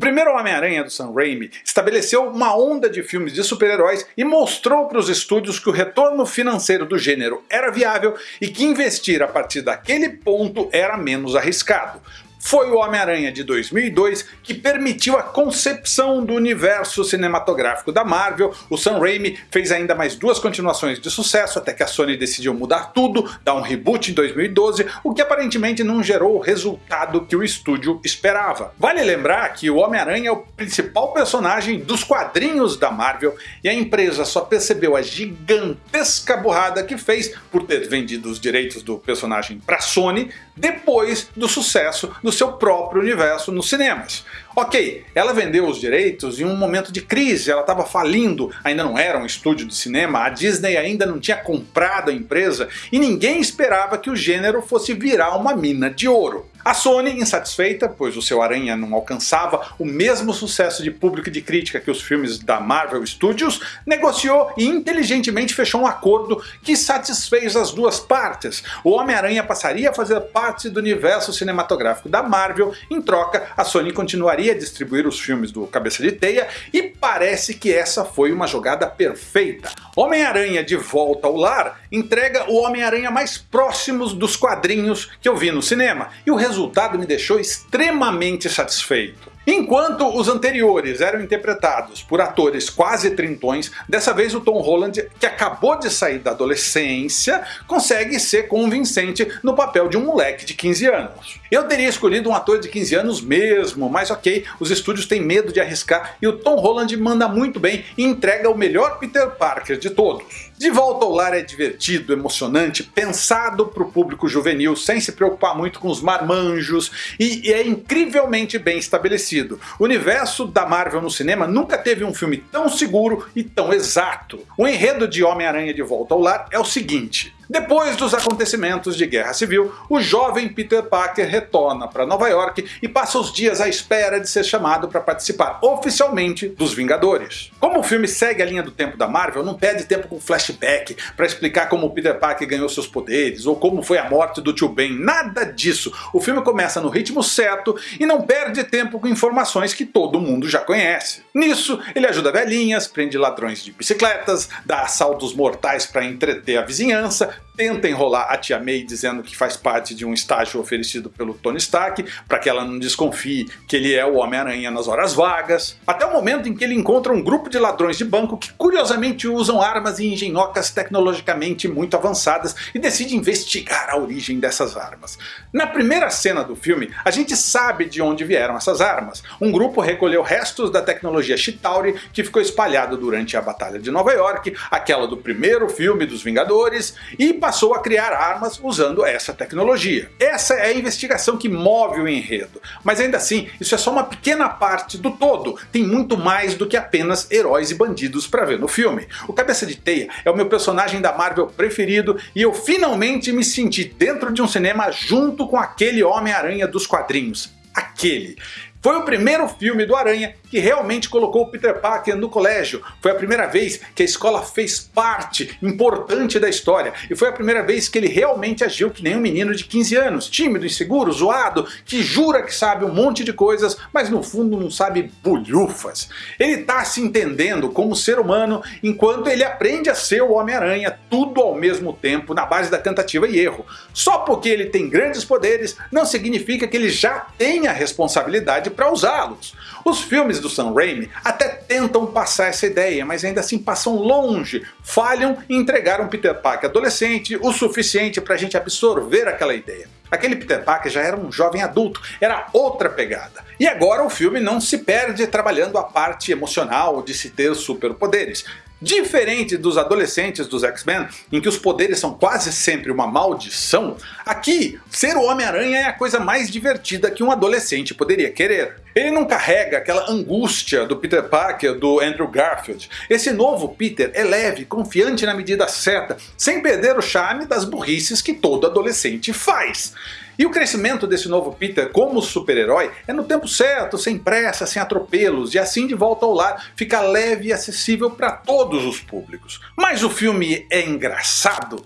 primeiro Homem-Aranha do Sam Raimi estabeleceu uma onda de filmes de super-heróis e mostrou para os estúdios que o retorno financeiro do gênero era viável e que investir a partir daquele ponto era menos arriscado. Foi o Homem-Aranha de 2002 que permitiu a concepção do universo cinematográfico da Marvel, o Sam Raimi fez ainda mais duas continuações de sucesso até que a Sony decidiu mudar tudo, dar um reboot em 2012, o que aparentemente não gerou o resultado que o estúdio esperava. Vale lembrar que o Homem-Aranha é o principal personagem dos quadrinhos da Marvel e a empresa só percebeu a gigantesca burrada que fez por ter vendido os direitos do personagem para Sony depois do sucesso do seu próprio universo nos cinemas. Ok, ela vendeu os direitos em um momento de crise, ela estava falindo, ainda não era um estúdio de cinema, a Disney ainda não tinha comprado a empresa e ninguém esperava que o gênero fosse virar uma mina de ouro. A Sony, insatisfeita, pois o seu Aranha não alcançava o mesmo sucesso de público e de crítica que os filmes da Marvel Studios, negociou e inteligentemente fechou um acordo que satisfez as duas partes. O Homem-Aranha passaria a fazer parte do universo cinematográfico da Marvel, em troca a Sony continuaria a distribuir os filmes do Cabeça de Teia e parece que essa foi uma jogada perfeita. Homem-Aranha de Volta ao Lar entrega o Homem-Aranha mais próximos dos quadrinhos que eu vi no cinema, e o resultado me deixou extremamente satisfeito. Enquanto os anteriores eram interpretados por atores quase trintões, dessa vez o Tom Holland, que acabou de sair da adolescência, consegue ser convincente no papel de um moleque de 15 anos. Eu teria escolhido um ator de 15 anos mesmo, mas ok, os estúdios têm medo de arriscar e o Tom Holland manda muito bem e entrega o melhor Peter Parker de todos. De Volta ao Lar é divertido, emocionante, pensado para o público juvenil, sem se preocupar muito com os marmanjos, e é incrivelmente bem estabelecido. O universo da Marvel no cinema nunca teve um filme tão seguro e tão exato. O enredo de Homem-Aranha de Volta ao Lar é o seguinte, depois dos acontecimentos de Guerra Civil, o jovem Peter Parker retorna para Nova York e passa os dias à espera de ser chamado para participar oficialmente dos Vingadores. Como o filme segue a linha do tempo da Marvel, não perde tempo com flashback para explicar como Peter Parker ganhou seus poderes ou como foi a morte do tio Ben, nada disso. O filme começa no ritmo certo e não perde tempo com informações que todo mundo já conhece. Nisso, ele ajuda velhinhas, prende ladrões de bicicletas, dá assaltos mortais para entreter a vizinhança, tenta enrolar a tia May dizendo que faz parte de um estágio oferecido pelo Tony Stark, para que ela não desconfie que ele é o Homem-Aranha nas horas vagas, até o momento em que ele encontra um grupo de ladrões de banco que curiosamente usam armas e engenhocas tecnologicamente muito avançadas e decide investigar a origem dessas armas. Na primeira cena do filme, a gente sabe de onde vieram essas armas. Um grupo recolheu restos da tecnologia Chitauri que ficou espalhado durante a Batalha de Nova York, aquela do primeiro filme dos Vingadores, e e passou a criar armas usando essa tecnologia. Essa é a investigação que move o enredo, mas ainda assim isso é só uma pequena parte do todo, tem muito mais do que apenas heróis e bandidos para ver no filme. O Cabeça de Teia é o meu personagem da Marvel preferido e eu finalmente me senti dentro de um cinema junto com aquele Homem-Aranha dos quadrinhos. Aquele. Foi o primeiro filme do Aranha que realmente colocou o Peter Parker no colégio. Foi a primeira vez que a escola fez parte importante da história. E foi a primeira vez que ele realmente agiu que nem um menino de 15 anos, tímido, inseguro, zoado, que jura que sabe um monte de coisas, mas no fundo não sabe bulhufas. Ele está se entendendo como ser humano enquanto ele aprende a ser o Homem-Aranha, tudo ao mesmo tempo, na base da tentativa e erro. Só porque ele tem grandes poderes não significa que ele já tenha responsabilidade para usá-los. Os filmes do Sam Raimi até tentam passar essa ideia, mas ainda assim passam longe, falham em entregar um Peter Parker adolescente o suficiente para a gente absorver aquela ideia. Aquele Peter Parker já era um jovem adulto, era outra pegada. E agora o filme não se perde trabalhando a parte emocional de se ter superpoderes. Diferente dos adolescentes dos X-Men, em que os poderes são quase sempre uma maldição, aqui ser o Homem-Aranha é a coisa mais divertida que um adolescente poderia querer. Ele não carrega aquela angústia do Peter Parker do Andrew Garfield. Esse novo Peter é leve, confiante na medida certa, sem perder o charme das burrices que todo adolescente faz. E o crescimento desse novo Peter como super-herói é no tempo certo, sem pressa, sem atropelos, e assim de volta ao lar fica leve e acessível para todos os públicos. Mas o filme é engraçado?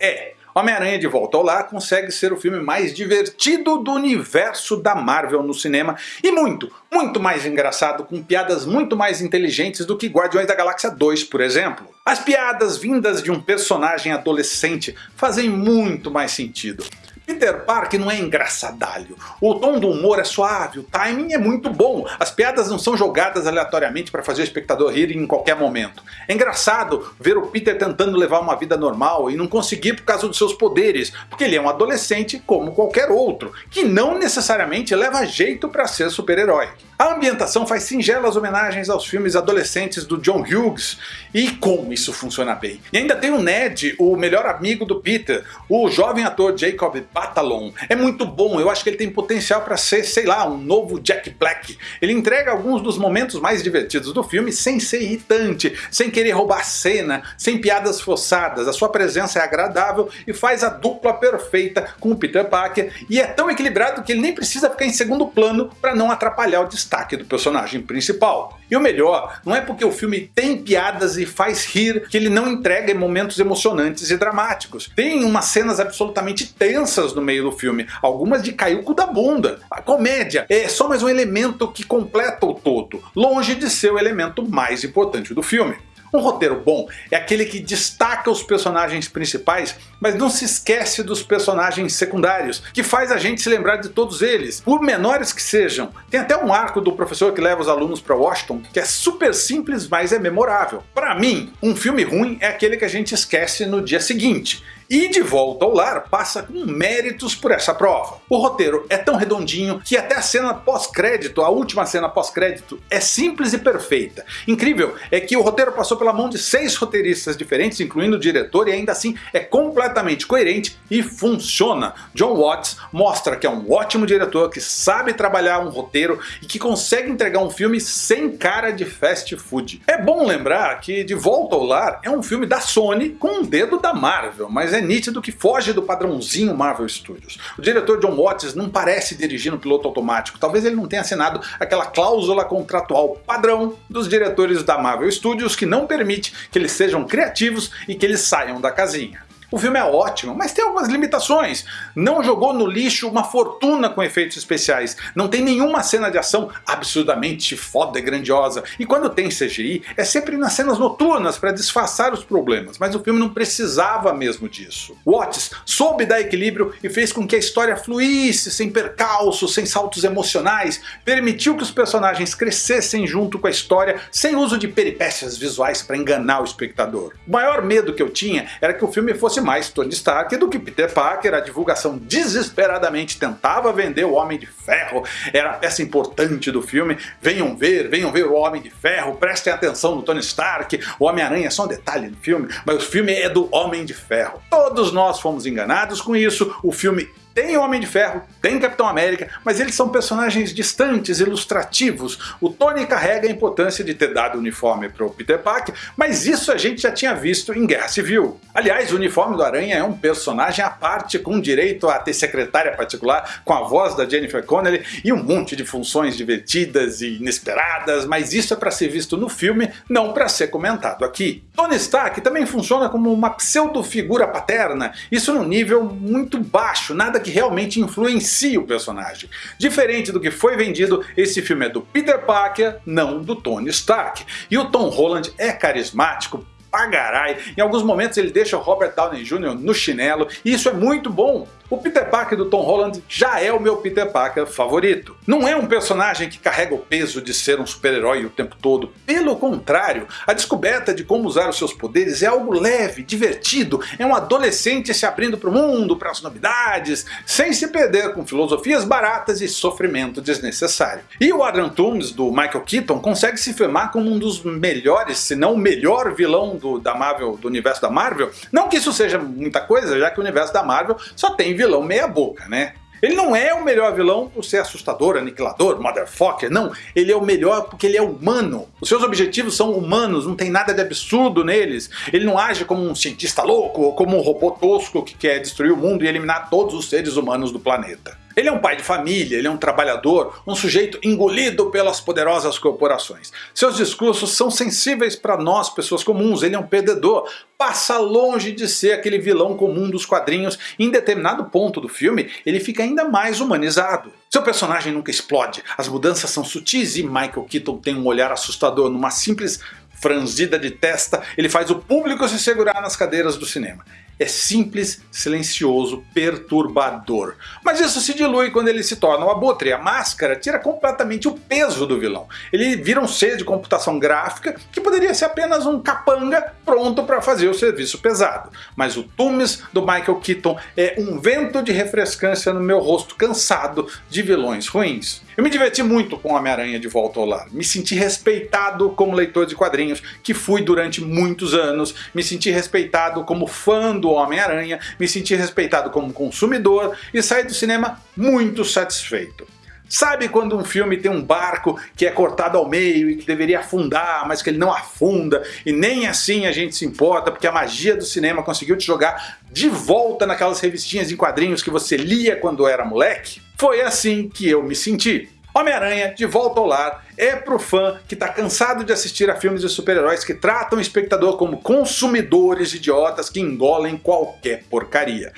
É. Homem-Aranha de Volta ao Lar consegue ser o filme mais divertido do universo da Marvel no cinema e muito, muito mais engraçado, com piadas muito mais inteligentes do que Guardiões da Galáxia 2, por exemplo. As piadas vindas de um personagem adolescente fazem muito mais sentido. Peter Parker não é engraçadalho. O tom do humor é suave, o timing é muito bom, as piadas não são jogadas aleatoriamente para fazer o espectador rir em qualquer momento. É engraçado ver o Peter tentando levar uma vida normal e não conseguir por causa dos seus poderes, porque ele é um adolescente como qualquer outro, que não necessariamente leva jeito para ser super-herói. A ambientação faz singelas homenagens aos filmes adolescentes do John Hughes, e como isso funciona bem. E ainda tem o Ned, o melhor amigo do Peter, o jovem ator Jacob Batalon. É muito bom, eu acho que ele tem potencial para ser, sei lá, um novo Jack Black. Ele entrega alguns dos momentos mais divertidos do filme sem ser irritante, sem querer roubar cena, sem piadas forçadas. A sua presença é agradável e faz a dupla perfeita com o Peter Parker, e é tão equilibrado que ele nem precisa ficar em segundo plano para não atrapalhar o destaque destaque do personagem principal. E o melhor, não é porque o filme tem piadas e faz rir que ele não entrega momentos emocionantes e dramáticos. Tem umas cenas absolutamente tensas no meio do filme, algumas de cair o cu da bunda. A comédia é só mais um elemento que completa o todo, longe de ser o elemento mais importante do filme. Um roteiro bom é aquele que destaca os personagens principais, mas não se esquece dos personagens secundários, que faz a gente se lembrar de todos eles, por menores que sejam. Tem até um arco do professor que leva os alunos para Washington, que é super simples, mas é memorável. Para mim, um filme ruim é aquele que a gente esquece no dia seguinte, e De Volta ao Lar passa com méritos por essa prova. O roteiro é tão redondinho que até a cena pós-crédito, a última cena pós-crédito, é simples e perfeita. Incrível é que o roteiro passou pela mão de seis roteiristas diferentes, incluindo o diretor, e ainda assim é completamente coerente e funciona. John Watts mostra que é um ótimo diretor que sabe trabalhar um roteiro e que consegue entregar um filme sem cara de fast food. É bom lembrar que De Volta ao Lar é um filme da Sony com um dedo da Marvel, mas é nítido que foge do padrãozinho Marvel Studios. O diretor John Watts não parece dirigir no piloto automático, talvez ele não tenha assinado aquela cláusula contratual padrão dos diretores da Marvel Studios que não permite que eles sejam criativos e que eles saiam da casinha. O filme é ótimo, mas tem algumas limitações. Não jogou no lixo uma fortuna com efeitos especiais. Não tem nenhuma cena de ação absurdamente foda e grandiosa. E quando tem CGI, é sempre nas cenas noturnas para disfarçar os problemas. Mas o filme não precisava mesmo disso. Watts soube dar equilíbrio e fez com que a história fluísse sem percalços, sem saltos emocionais. Permitiu que os personagens crescessem junto com a história sem uso de peripécias visuais para enganar o espectador. O maior medo que eu tinha era que o filme fosse mais Tony Stark do que Peter Parker, a divulgação desesperadamente tentava vender o Homem de Ferro, era a peça importante do filme, venham ver, venham ver o Homem de Ferro, prestem atenção no Tony Stark, o Homem-Aranha é só um detalhe do filme, mas o filme é do Homem de Ferro. Todos nós fomos enganados com isso, o filme tem Homem de Ferro, tem Capitão América, mas eles são personagens distantes, ilustrativos. O Tony carrega a importância de ter dado o uniforme para o Peter Parker, mas isso a gente já tinha visto em Guerra Civil. Aliás, o uniforme do Aranha é um personagem à parte, com direito a ter secretária particular, com a voz da Jennifer Connelly e um monte de funções divertidas e inesperadas, mas isso é para ser visto no filme, não para ser comentado aqui. Tony Stark também funciona como uma pseudo-figura paterna, isso num nível muito baixo, nada que realmente influencia o personagem. Diferente do que foi vendido, esse filme é do Peter Parker, não do Tony Stark. E o Tom Holland é carismático, pagarai. Em alguns momentos ele deixa o Robert Downey Jr. no chinelo, e isso é muito bom. O Peter Parker do Tom Holland já é o meu Peter Parker favorito. Não é um personagem que carrega o peso de ser um super-herói o tempo todo. Pelo contrário, a descoberta de como usar os seus poderes é algo leve, divertido, é um adolescente se abrindo para o mundo, para as novidades, sem se perder com filosofias baratas e sofrimento desnecessário. E o Adrian Toomes, do Michael Keaton, consegue se firmar como um dos melhores, se não o melhor vilão do, da Marvel, do universo da Marvel. Não que isso seja muita coisa, já que o universo da Marvel só tem vilão meia boca, né? Ele não é o melhor vilão por ser assustador, aniquilador, motherfucker, não. Ele é o melhor porque ele é humano. Os seus objetivos são humanos, não tem nada de absurdo neles. Ele não age como um cientista louco ou como um robô tosco que quer destruir o mundo e eliminar todos os seres humanos do planeta. Ele é um pai de família, ele é um trabalhador, um sujeito engolido pelas poderosas corporações. Seus discursos são sensíveis para nós, pessoas comuns, ele é um perdedor, passa longe de ser aquele vilão comum dos quadrinhos. E em determinado ponto do filme ele fica ainda mais humanizado. Seu personagem nunca explode, as mudanças são sutis e Michael Keaton tem um olhar assustador. Numa simples franzida de testa, ele faz o público se segurar nas cadeiras do cinema é simples, silencioso, perturbador. Mas isso se dilui quando ele se torna o abutre. A máscara tira completamente o peso do vilão. Ele vira um ser de computação gráfica que poderia ser apenas um capanga pronto para fazer o serviço pesado. Mas o Tumes do Michael Keaton é um vento de refrescância no meu rosto cansado de vilões ruins. Eu me diverti muito com Homem-Aranha de Volta ao Lar. Me senti respeitado como leitor de quadrinhos, que fui durante muitos anos. Me senti respeitado como fã do Homem-Aranha. Me senti respeitado como consumidor e saí do cinema muito satisfeito. Sabe quando um filme tem um barco que é cortado ao meio e que deveria afundar, mas que ele não afunda, e nem assim a gente se importa porque a magia do cinema conseguiu te jogar de volta naquelas revistinhas em quadrinhos que você lia quando era moleque? Foi assim que eu me senti. Homem-Aranha, de volta ao lar, é pro fã que tá cansado de assistir a filmes de super-heróis que tratam o espectador como consumidores idiotas que engolem qualquer porcaria.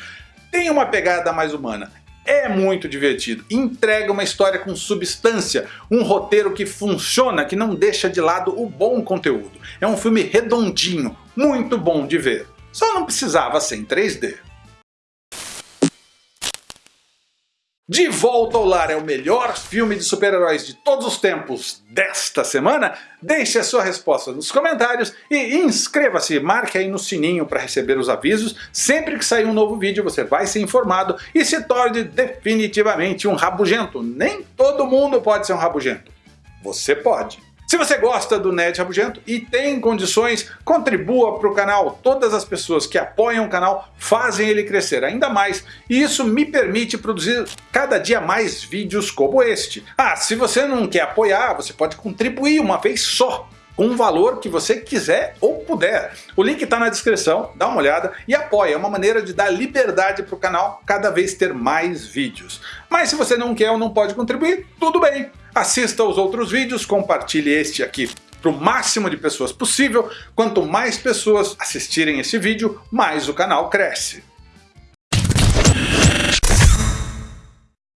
Tem uma pegada mais humana, é muito divertido, entrega uma história com substância, um roteiro que funciona, que não deixa de lado o bom conteúdo. É um filme redondinho, muito bom de ver. Só não precisava ser em 3D. De Volta ao Lar é o melhor filme de super-heróis de todos os tempos desta semana? Deixe a sua resposta nos comentários e inscreva-se, marque aí no sininho para receber os avisos. Sempre que sair um novo vídeo você vai ser informado e se torne definitivamente um rabugento. Nem todo mundo pode ser um rabugento. Você pode. Se você gosta do Nerd Rabugento e tem condições, contribua para o canal. Todas as pessoas que apoiam o canal fazem ele crescer ainda mais e isso me permite produzir cada dia mais vídeos como este. Ah, se você não quer apoiar, você pode contribuir uma vez só com um valor que você quiser ou puder. O link está na descrição, dá uma olhada e apoia, é uma maneira de dar liberdade para o canal cada vez ter mais vídeos. Mas se você não quer ou não pode contribuir, tudo bem. Assista aos outros vídeos, compartilhe este aqui para o máximo de pessoas possível. Quanto mais pessoas assistirem esse vídeo, mais o canal cresce.